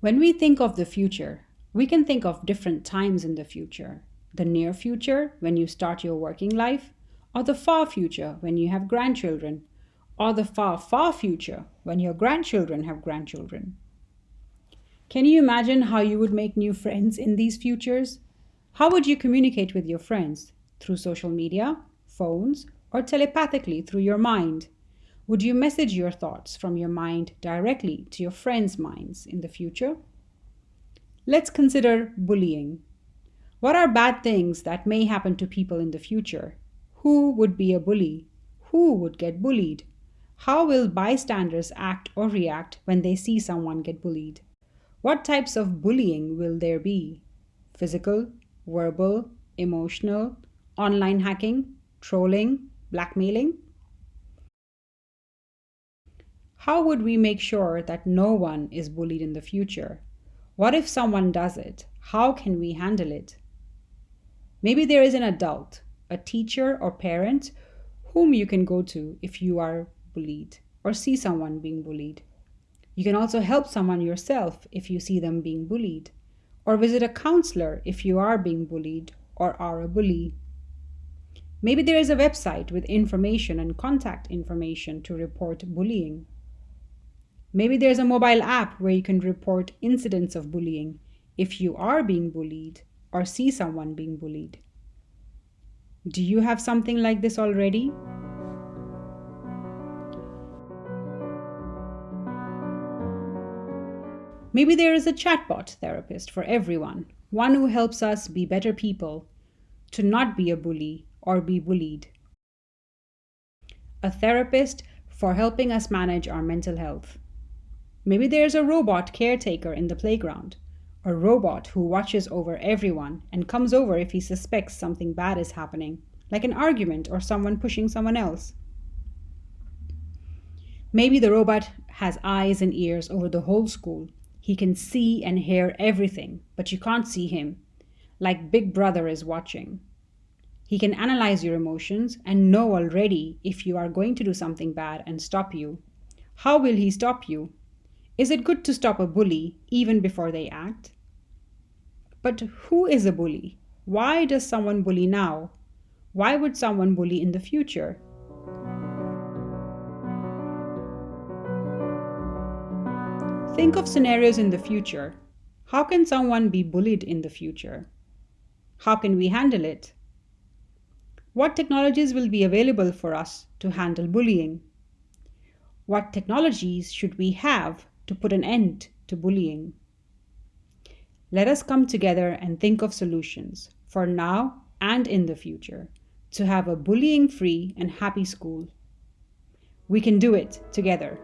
When we think of the future, we can think of different times in the future. The near future, when you start your working life, or the far future, when you have grandchildren, or the far, far future, when your grandchildren have grandchildren. Can you imagine how you would make new friends in these futures? How would you communicate with your friends? Through social media, phones, or telepathically through your mind? Would you message your thoughts from your mind directly to your friends' minds in the future? Let's consider bullying. What are bad things that may happen to people in the future? Who would be a bully? Who would get bullied? How will bystanders act or react when they see someone get bullied? What types of bullying will there be? Physical, verbal, emotional, online hacking, trolling, blackmailing? How would we make sure that no one is bullied in the future? What if someone does it? How can we handle it? Maybe there is an adult, a teacher or parent whom you can go to if you are bullied or see someone being bullied. You can also help someone yourself if you see them being bullied, or visit a counselor if you are being bullied or are a bully. Maybe there is a website with information and contact information to report bullying. Maybe there's a mobile app where you can report incidents of bullying if you are being bullied or see someone being bullied. Do you have something like this already? Maybe there is a chatbot therapist for everyone, one who helps us be better people, to not be a bully or be bullied. A therapist for helping us manage our mental health. Maybe there's a robot caretaker in the playground, a robot who watches over everyone and comes over if he suspects something bad is happening, like an argument or someone pushing someone else. Maybe the robot has eyes and ears over the whole school. He can see and hear everything, but you can't see him, like Big Brother is watching. He can analyze your emotions and know already if you are going to do something bad and stop you. How will he stop you? Is it good to stop a bully even before they act? But who is a bully? Why does someone bully now? Why would someone bully in the future? Think of scenarios in the future. How can someone be bullied in the future? How can we handle it? What technologies will be available for us to handle bullying? What technologies should we have to put an end to bullying. Let us come together and think of solutions for now and in the future to have a bullying free and happy school. We can do it together.